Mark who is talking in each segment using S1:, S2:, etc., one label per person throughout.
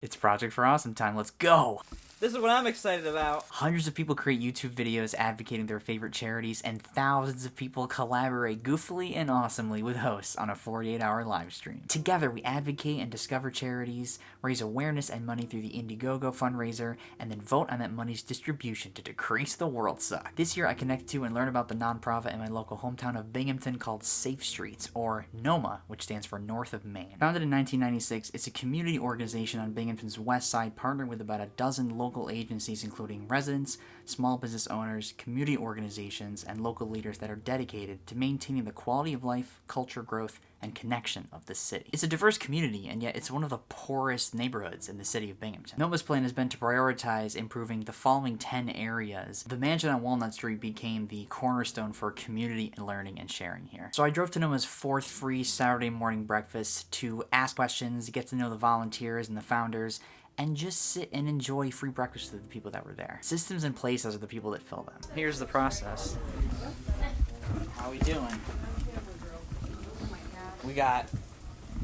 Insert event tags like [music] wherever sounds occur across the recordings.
S1: It's Project for Awesome time. Let's go!
S2: This is what I'm excited about.
S1: Hundreds of people create YouTube videos advocating their favorite charities, and thousands of people collaborate goofily and awesomely with hosts on a 48 hour live stream. Together, we advocate and discover charities, raise awareness and money through the Indiegogo fundraiser, and then vote on that money's distribution to decrease the world suck. This year, I connect to and learn about the nonprofit in my local hometown of Binghamton called Safe Streets, or NOMA, which stands for North of Main. Founded in 1996, it's a community organization on Binghamton's west side, partnered with about a dozen local agencies including residents, small business owners, community organizations, and local leaders that are dedicated to maintaining the quality of life, culture growth, and connection of the city. It's a diverse community, and yet it's one of the poorest neighborhoods in the city of Binghamton. Noma's plan has been to prioritize improving the following 10 areas. The mansion on Walnut Street became the cornerstone for community learning and sharing here. So I drove to Noma's fourth free Saturday morning breakfast to ask questions, get to know the volunteers and the founders, and just sit and enjoy free breakfast with the people that were there. Systems in place, those are the people that fill them. Here's the process. How we doing? We got,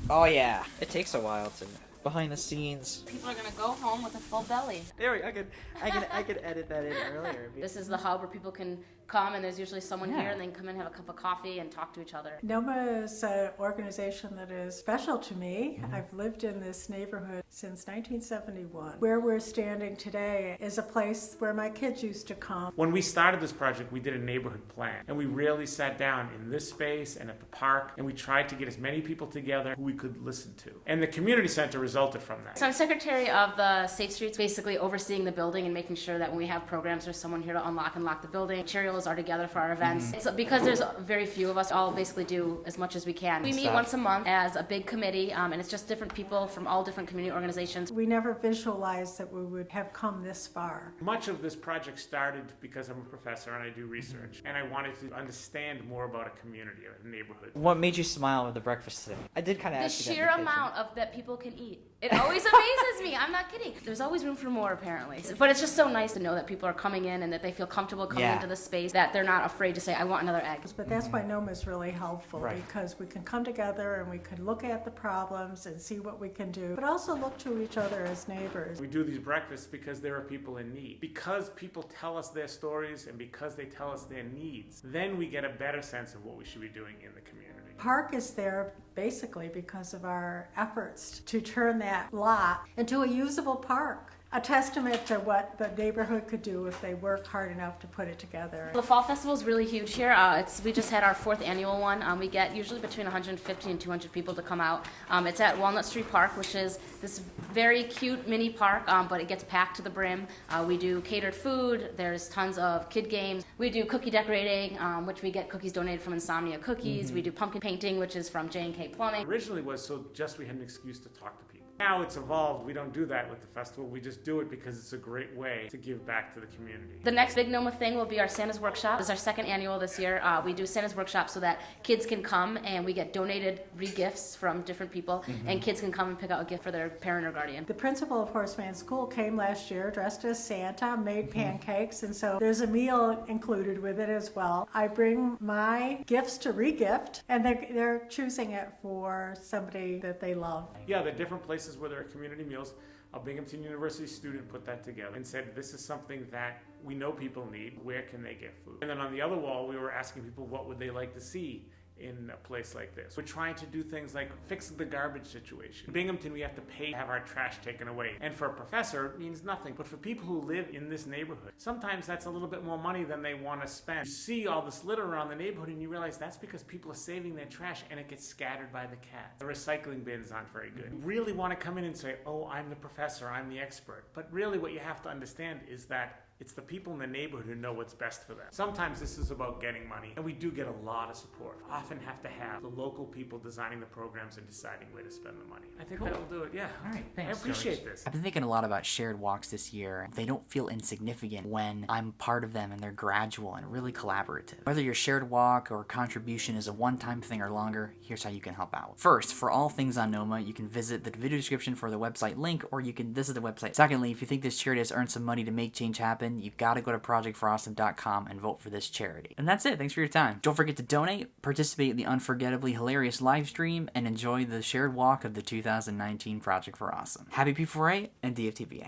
S1: oh yeah.
S2: It takes a while to behind the scenes.
S3: People are gonna go home with a full belly.
S2: There we go. I could, I could, I could edit that in earlier. [laughs]
S3: This is the hub where people can come and there's usually someone yeah. here and they can come and have a cup of coffee and talk to each other.
S4: NOMA is an organization that is special to me. Mm-hmm. I've lived in this neighborhood since 1971. Where we're standing today is a place where my kids used to come.
S5: When we started this project, we did a neighborhood plan and we really sat down in this space and at the park and we tried to get as many people together who we could listen to. And the community center resulted from that.
S3: So I'm secretary of the Safe Streets, basically overseeing the building and making sure that when we have programs, there's someone here to unlock and lock the building. Materials are together for our events. Mm-hmm. So because there's very few of us, all basically do as much as we can. We meet once a month as a big committee, um, and it's just different people from all different community organizations.
S4: We never visualized that we would have come this far.
S5: Much of this project started because I'm a professor and I do research, mm-hmm. and I wanted to understand more about a community, a neighborhood.
S2: What made you smile with the breakfast today? I did kind of
S3: the sheer amount of that people can eat. It always amazes me. I'm not kidding. There's always room for more, apparently. But it's just so nice to know that people are coming in and that they feel comfortable coming yeah. into the space, that they're not afraid to say, I want another egg.
S4: But that's why NOMA is really helpful right. because we can come together and we can look at the problems and see what we can do, but also look to each other as neighbors.
S5: We do these breakfasts because there are people in need. Because people tell us their stories and because they tell us their needs, then we get a better sense of what we should be doing in the community.
S4: Park is there basically because of our efforts to turn that lot into a usable park a testament to what the neighborhood could do if they work hard enough to put it together.
S3: The fall festival is really huge here. Uh, it's we just had our fourth annual one. Um, we get usually between 150 and 200 people to come out. Um, it's at Walnut Street Park, which is this very cute mini park, um, but it gets packed to the brim. Uh, we do catered food. There's tons of kid games. We do cookie decorating, um, which we get cookies donated from Insomnia Cookies. Mm-hmm. We do pumpkin painting, which is from J and K Plumbing.
S5: Originally was so just we had an excuse to talk to people. Now it's evolved. We don't do that with the festival. We just do it because it's a great way to give back to the community.
S3: The next big NOMA thing will be our Santa's Workshop. This is our second annual this year. Uh, we do Santa's Workshop so that kids can come and we get donated re-gifts from different people mm-hmm. and kids can come and pick out a gift for their parent or guardian.
S4: The principal of Horace Mann School came last year dressed as Santa, made mm-hmm. pancakes, and so there's a meal included with it as well. I bring my gifts to re-gift and they're, they're choosing it for somebody that they love.
S5: Yeah, the different places places where there are community meals. A Binghamton University student put that together and said, This is something that we know people need. Where can they get food? And then on the other wall, we were asking people what would they like to see in a place like this. We're trying to do things like fix the garbage situation. In Binghamton, we have to pay to have our trash taken away. And for a professor, it means nothing. But for people who live in this neighborhood, sometimes that's a little bit more money than they want to spend. You see all this litter around the neighborhood and you realize that's because people are saving their trash and it gets scattered by the cats. The recycling bins aren't very good. You really want to come in and say, oh, I'm the professor, I'm the expert. But really what you have to understand is that it's the people in the neighborhood who know what's best for them. Sometimes this is about getting money, and we do get a lot of support. Often have to have the local people designing the programs and deciding where to spend the money. I think cool. that'll do it. Yeah.
S1: All right. Thanks.
S5: I appreciate
S1: George.
S5: this.
S1: I've been thinking a lot about shared walks this year. They don't feel insignificant when I'm part of them and they're gradual and really collaborative. Whether your shared walk or contribution is a one-time thing or longer, here's how you can help out. First, for all things on NOMA, you can visit the video description for the website link, or you can visit the website. Secondly, if you think this charity has earned some money to make change happen, happen, you've got to go to projectforawesome.com and vote for this charity. And that's it. Thanks for your time. Don't forget to donate, participate in the unforgettably hilarious live stream, and enjoy the shared walk of the 2019 Project for Awesome. Happy P4A and DFTBA.